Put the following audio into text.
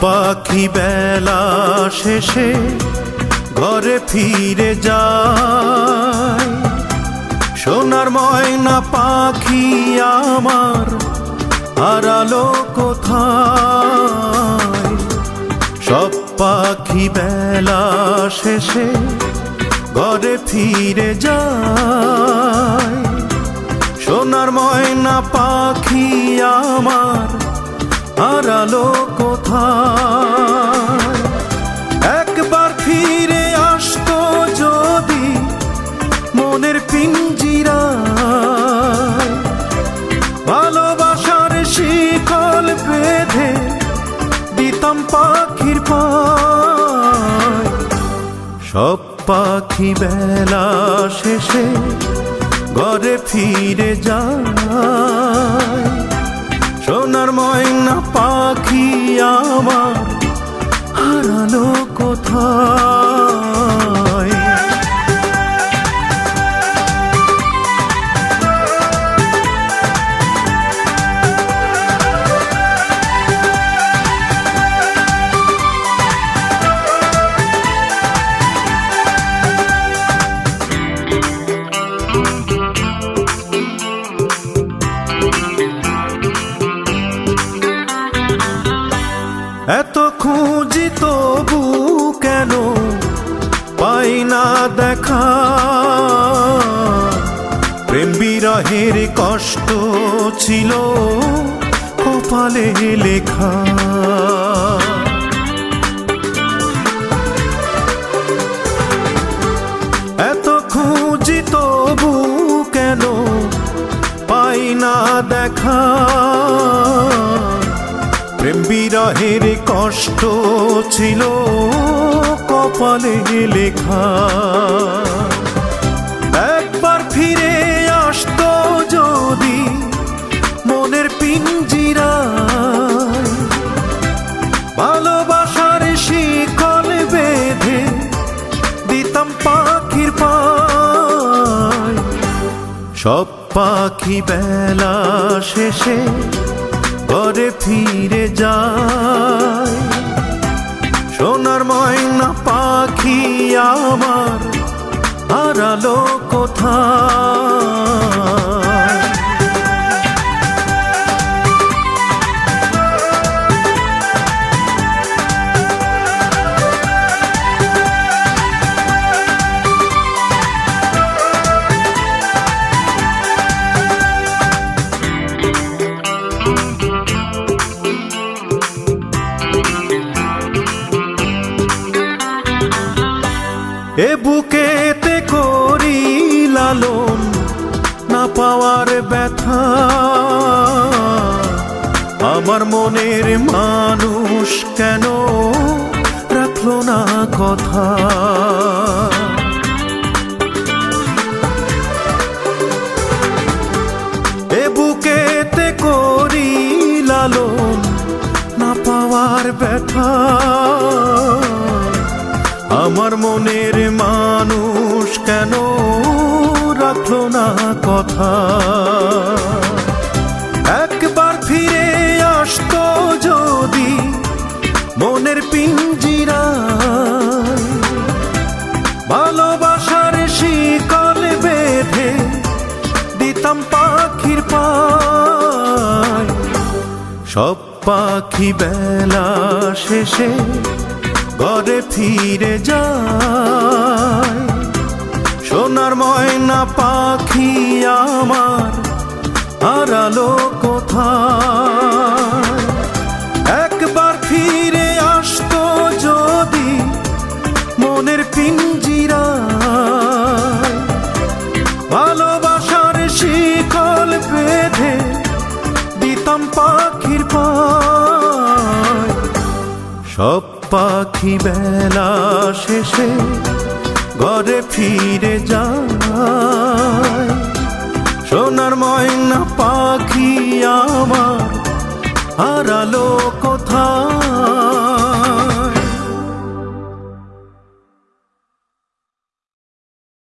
পাখি বেলা শেষে ঘরে ফিরে যায়। সোনার ময়না পাখি আমার হারালো কোথায়? সব পাখি বেলা শেষে ঘরে ফিরে যায়। সোনার ময়না পাখি আমার হারালো কোথায়? একবার ফিরে আসতো যদি মনের পিঞ্জিরা ভালোবাসার শিকল বেঁধে দিতাম পাখির পায়। সব পাখি বেলা শেষে ঘরে ফিরে যায়। দেখা। প্রেম বিরহের কষ্ট ছিল কপালে লেখা। এত খুঁজি তবু কেন পাই না দেখা। প্রেম বিরহের কষ্ট ছিল কপালে লেখা। একবার ফিরে আসতো যদি মনের পিঞ্জিরা। ভালোবাসার শিকল বেঁধে দিতাম পাখির পায়। সব পাখি বেলা শেষে ঘরে ফিরে যায় সোনার ময়না পাখি আমার হারালো কোথায়? এ বুকেতে করি লালন না পাওয়ার ব্যথা। আমার মনের মানুষ কেন রাখল না কথা? এ বুকেতে করি লালন না পাওয়ার ব্যথা। আমার মনের মানুষ কেন রাখল না কথা? একবার ফিরে আসতো যদি মনের পিঞ্জিরা। ভালোবাসার শিকল বেঁধে দিতাম পাখির পায়। সব পাখি বেলা শেষে ঘরে ফিরে যায়। সোনার ময়না পাখি আমার, হারালো কোথায়? একবার ফিরে আসতো যদি মনের পিঞ্জিরা ভালোবাসার শিকল বেঁধে দিতাম পাখির পায়। সব পাখি বেলা শেষে ঘরে ফিরে যায়। সোনার ময়না পাখি আমার আলো কোথায়?